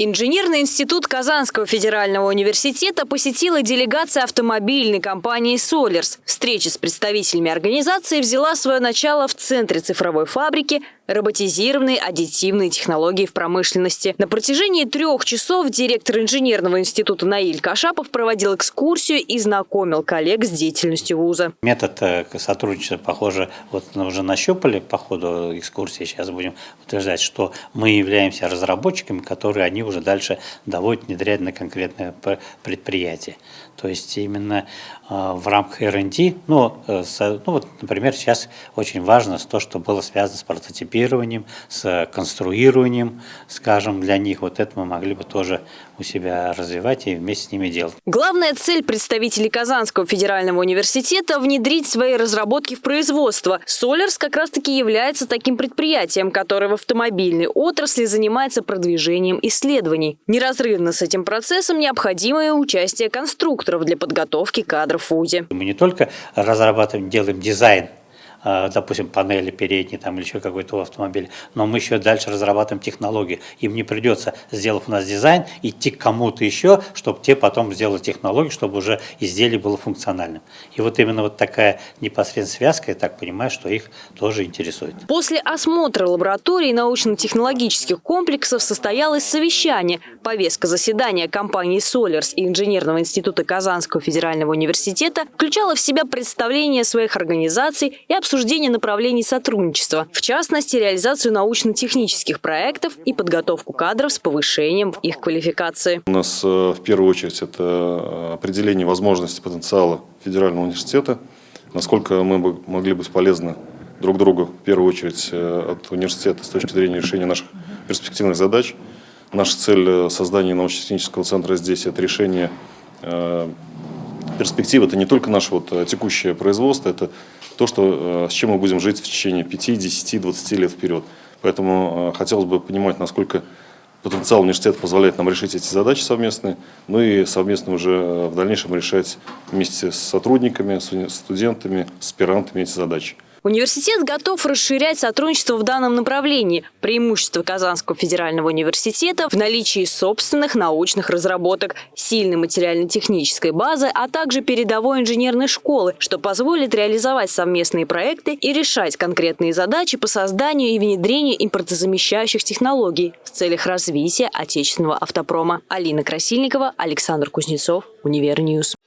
Инженерный институт Казанского федерального университета посетила делегация автомобильной компании «Солерс». Встреча с представителями организации взяла свое начало в Центре цифровой фабрики роботизированные аддитивные технологии в промышленности. На протяжении трех часов директор инженерного института Наиль Кашапов проводил экскурсию и знакомил коллег с деятельностью вуза. Метод э, сотрудничества, похоже, вот уже нащупали по ходу экскурсии. Сейчас будем утверждать, что мы являемся разработчиками, которые они уже дальше доводят, внедряют на конкретное предприятие. То есть именно э, в рамках R&D, ну, э, ну вот, например, сейчас очень важно то, что было связано с прототипированием, с конструированием, скажем, для них. Вот это мы могли бы тоже у себя развивать и вместе с ними делать. Главная цель представителей Казанского федерального университета – внедрить свои разработки в производство. Солерс как раз-таки является таким предприятием, которое в автомобильной отрасли занимается продвижением исследований. Неразрывно с этим процессом необходимое участие конструкторов для подготовки кадров в ВУЗе. Мы не только разрабатываем, делаем дизайн допустим, панели передние там, или еще какой-то автомобиль, но мы еще дальше разрабатываем технологию. Им не придется, сделав у нас дизайн, идти к кому-то еще, чтобы те потом сделали технологию, чтобы уже изделие было функциональным. И вот именно вот такая непосредственная связка, я так понимаю, что их тоже интересует. После осмотра лабораторий научно-технологических комплексов состоялось совещание. Повестка заседания компании «Солерс» и Инженерного института Казанского федерального университета включала в себя представление своих организаций и обсуждение обсуждение направлений сотрудничества, в частности, реализацию научно-технических проектов и подготовку кадров с повышением их квалификации. У нас э, в первую очередь это э, определение возможностей потенциала федерального университета, насколько мы могли быть полезны друг другу, в первую очередь, э, от университета с точки зрения решения наших перспективных задач. Наша цель создания научно-технического центра здесь – это решение перспективы. Это не только наше вот текущее производство, это то, что, э, с чем мы будем жить в течение 5, 10, 20 лет вперед. Поэтому э, хотелось бы понимать, насколько потенциал университета позволяет нам решить эти задачи совместные, ну и совместно уже э, в дальнейшем решать вместе с сотрудниками, с студентами, с аспирантами эти задачи. Университет готов расширять сотрудничество в данном направлении. Преимущество Казанского федерального университета в наличии собственных научных разработок, сильной материально-технической базы, а также передовой инженерной школы, что позволит реализовать совместные проекты и решать конкретные задачи по созданию и внедрению импортозамещающих технологий в целях развития отечественного автопрома. Алина Красильникова, Александр Кузнецов, Univer News.